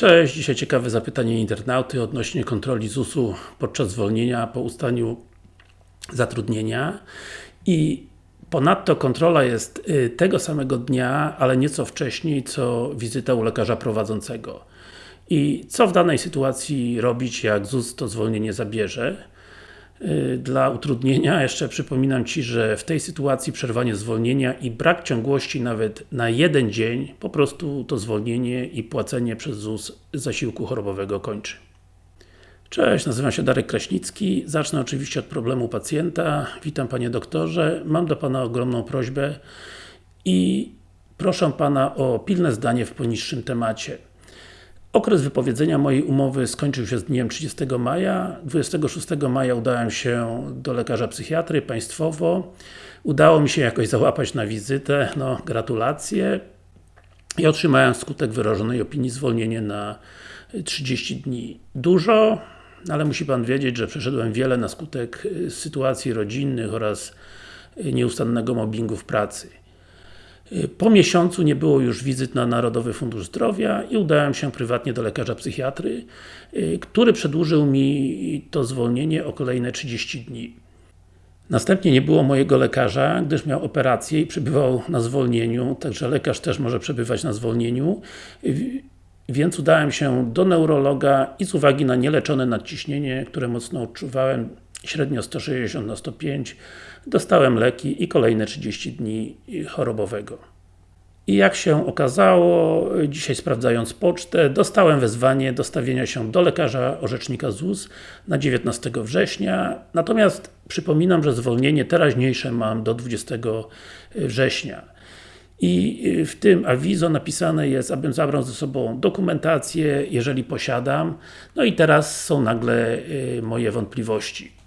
Cześć, dzisiaj ciekawe zapytanie internauty odnośnie kontroli ZUS-u podczas zwolnienia po ustaniu zatrudnienia i ponadto kontrola jest y, tego samego dnia, ale nieco wcześniej, co wizyta u lekarza prowadzącego. I co w danej sytuacji robić, jak ZUS to zwolnienie zabierze? Y, dla utrudnienia jeszcze przypominam Ci, że w tej sytuacji przerwanie zwolnienia i brak ciągłości nawet na jeden dzień, po prostu to zwolnienie i płacenie przez ZUS zasiłku chorobowego kończy. Cześć, nazywam się Darek Kraśnicki. Zacznę oczywiście od problemu pacjenta. Witam Panie Doktorze. Mam do Pana ogromną prośbę i proszę Pana o pilne zdanie w poniższym temacie. Okres wypowiedzenia mojej umowy skończył się z dniem 30 maja. 26 maja udałem się do lekarza psychiatry państwowo. Udało mi się jakoś załapać na wizytę, no gratulacje. I otrzymałem skutek wyrażonej opinii zwolnienie na 30 dni. Dużo, ale musi Pan wiedzieć, że przeszedłem wiele na skutek sytuacji rodzinnych oraz nieustannego mobbingu w pracy. Po miesiącu nie było już wizyt na Narodowy Fundusz Zdrowia i udałem się prywatnie do lekarza psychiatry, y, który przedłużył mi to zwolnienie o kolejne 30 dni. Następnie nie było mojego lekarza, gdyż miał operację i przebywał na zwolnieniu, także lekarz też może przebywać na zwolnieniu, więc udałem się do neurologa i z uwagi na nieleczone nadciśnienie, które mocno odczuwałem, średnio 160 na 105 dostałem leki i kolejne 30 dni chorobowego. I jak się okazało, dzisiaj sprawdzając pocztę, dostałem wezwanie do stawienia się do lekarza orzecznika ZUS na 19 września, natomiast przypominam, że zwolnienie teraźniejsze mam do 20 września. I w tym awizo napisane jest, abym zabrał ze sobą dokumentację, jeżeli posiadam. No i teraz są nagle y, moje wątpliwości.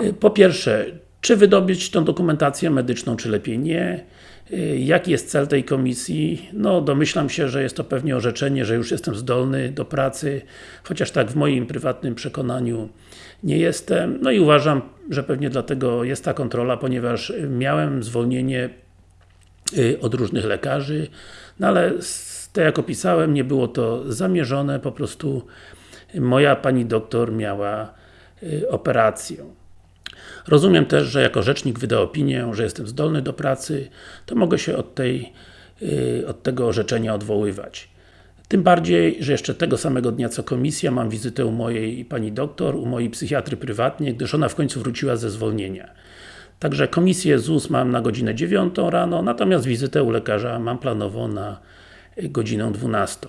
Y, po pierwsze, czy wydobyć tą dokumentację medyczną, czy lepiej nie? Y, jaki jest cel tej komisji? No, domyślam się, że jest to pewnie orzeczenie, że już jestem zdolny do pracy, chociaż tak w moim prywatnym przekonaniu nie jestem. No i uważam, że pewnie dlatego jest ta kontrola, ponieważ miałem zwolnienie y, od różnych lekarzy, no ale tak jak opisałem, nie było to zamierzone, po prostu moja pani doktor miała operację. Rozumiem też, że jako rzecznik wyda opinię, że jestem zdolny do pracy, to mogę się od, tej, y, od tego orzeczenia odwoływać. Tym bardziej, że jeszcze tego samego dnia co komisja mam wizytę u mojej pani doktor, u mojej psychiatry prywatnie, gdyż ona w końcu wróciła ze zwolnienia. Także komisję ZUS mam na godzinę 9 rano, natomiast wizytę u lekarza mam planową na godzinę 12.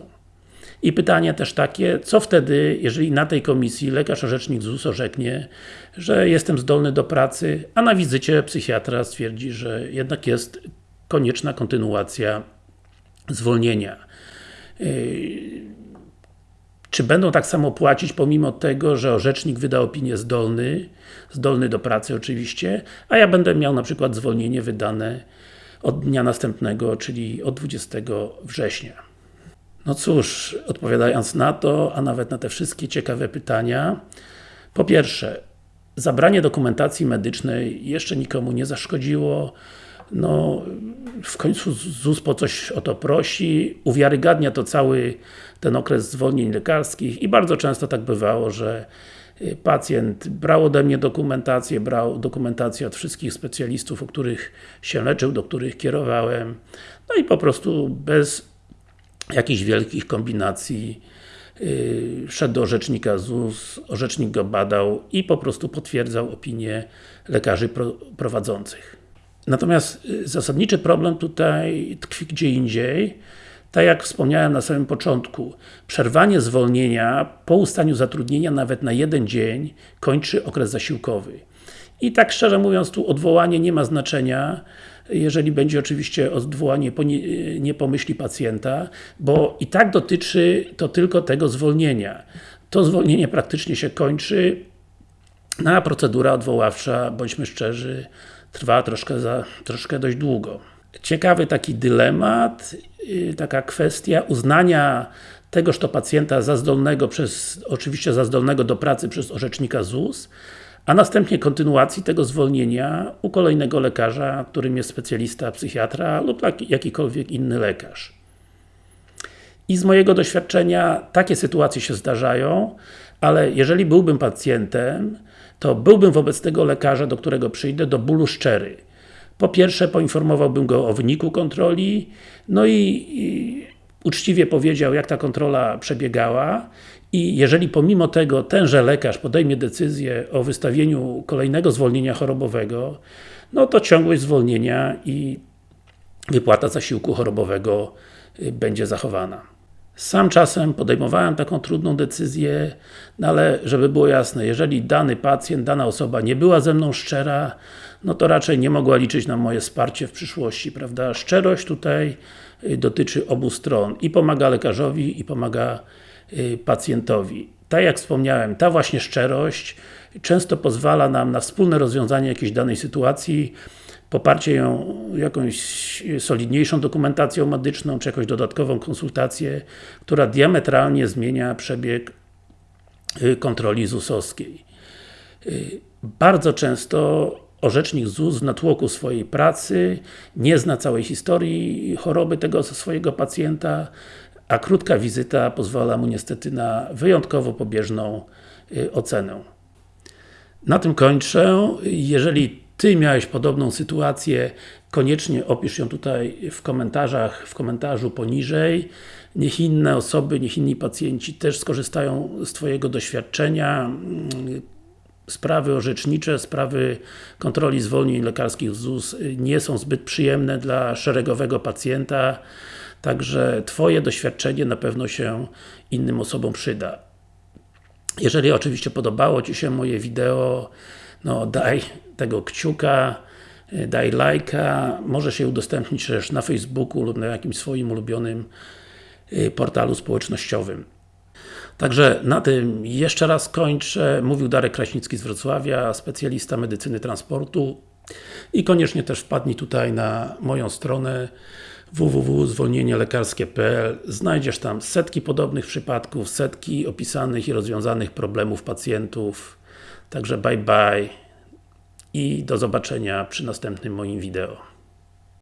I pytanie też takie, co wtedy, jeżeli na tej komisji lekarz orzecznik ZUS orzeknie, że jestem zdolny do pracy, a na wizycie psychiatra stwierdzi, że jednak jest konieczna kontynuacja zwolnienia. Yy, czy będą tak samo płacić, pomimo tego, że orzecznik wyda opinię zdolny, zdolny do pracy oczywiście, a ja będę miał na przykład zwolnienie wydane od dnia następnego, czyli od 20 września. No cóż, odpowiadając na to, a nawet na te wszystkie ciekawe pytania, po pierwsze, zabranie dokumentacji medycznej jeszcze nikomu nie zaszkodziło, no, w końcu ZUS po coś o to prosi, uwiarygadnia to cały ten okres zwolnień lekarskich i bardzo często tak bywało, że y, pacjent brał ode mnie dokumentację, brał dokumentację od wszystkich specjalistów, u których się leczył, do których kierowałem, no i po prostu bez jakichś wielkich kombinacji yy, szedł do orzecznika ZUS, orzecznik go badał i po prostu potwierdzał opinię lekarzy pro, prowadzących. Natomiast yy, zasadniczy problem tutaj tkwi gdzie indziej. Tak jak wspomniałem na samym początku, przerwanie zwolnienia po ustaniu zatrudnienia nawet na jeden dzień kończy okres zasiłkowy. I tak szczerze mówiąc, tu odwołanie nie ma znaczenia, jeżeli będzie oczywiście odwołanie po nie, nie pomyśli pacjenta, bo i tak dotyczy to tylko tego zwolnienia. To zwolnienie praktycznie się kończy, no a procedura odwoławcza, bądźmy szczerzy, trwa troszkę, za, troszkę dość długo. Ciekawy taki dylemat, y, taka kwestia uznania tegoż to pacjenta za zdolnego przez, oczywiście za zdolnego do pracy przez orzecznika ZUS, a następnie kontynuacji tego zwolnienia u kolejnego lekarza, którym jest specjalista psychiatra lub jakikolwiek inny lekarz. I z mojego doświadczenia takie sytuacje się zdarzają, ale jeżeli byłbym pacjentem, to byłbym wobec tego lekarza, do którego przyjdę, do bólu szczery. Po pierwsze, poinformowałbym go o wyniku kontroli, no i, i uczciwie powiedział, jak ta kontrola przebiegała i jeżeli pomimo tego tenże lekarz podejmie decyzję o wystawieniu kolejnego zwolnienia chorobowego, no to ciągłość zwolnienia i wypłata zasiłku chorobowego y, będzie zachowana. Sam czasem podejmowałem taką trudną decyzję, no ale żeby było jasne, jeżeli dany pacjent, dana osoba nie była ze mną szczera, no to raczej nie mogła liczyć na moje wsparcie w przyszłości, prawda? Szczerość tutaj y, dotyczy obu stron i pomaga lekarzowi i pomaga pacjentowi. Tak jak wspomniałem, ta właśnie szczerość często pozwala nam na wspólne rozwiązanie jakiejś danej sytuacji, poparcie ją jakąś solidniejszą dokumentacją medyczną, czy jakąś dodatkową konsultację, która diametralnie zmienia przebieg y, kontroli ZUS-owskiej. Y, bardzo często orzecznik ZUS w natłoku swojej pracy nie zna całej historii choroby tego swojego pacjenta, a krótka wizyta pozwala mu niestety na wyjątkowo pobieżną y, ocenę. Na tym kończę. Jeżeli Ty miałeś podobną sytuację, koniecznie opisz ją tutaj w komentarzach, w komentarzu poniżej. Niech inne osoby, niech inni pacjenci też skorzystają z Twojego doświadczenia. Sprawy orzecznicze, sprawy kontroli zwolnień lekarskich ZUS nie są zbyt przyjemne dla szeregowego pacjenta, także Twoje doświadczenie na pewno się innym osobom przyda. Jeżeli oczywiście podobało Ci się moje wideo, no daj tego kciuka, daj lajka, możesz je udostępnić też na Facebooku lub na jakimś swoim ulubionym y, portalu społecznościowym. Także na tym jeszcze raz kończę. Mówił Darek Kraśnicki z Wrocławia, specjalista medycyny transportu i koniecznie też wpadnij tutaj na moją stronę www.zwolnienielekarskie.pl Znajdziesz tam setki podobnych przypadków, setki opisanych i rozwiązanych problemów pacjentów. Także bye bye i do zobaczenia przy następnym moim wideo.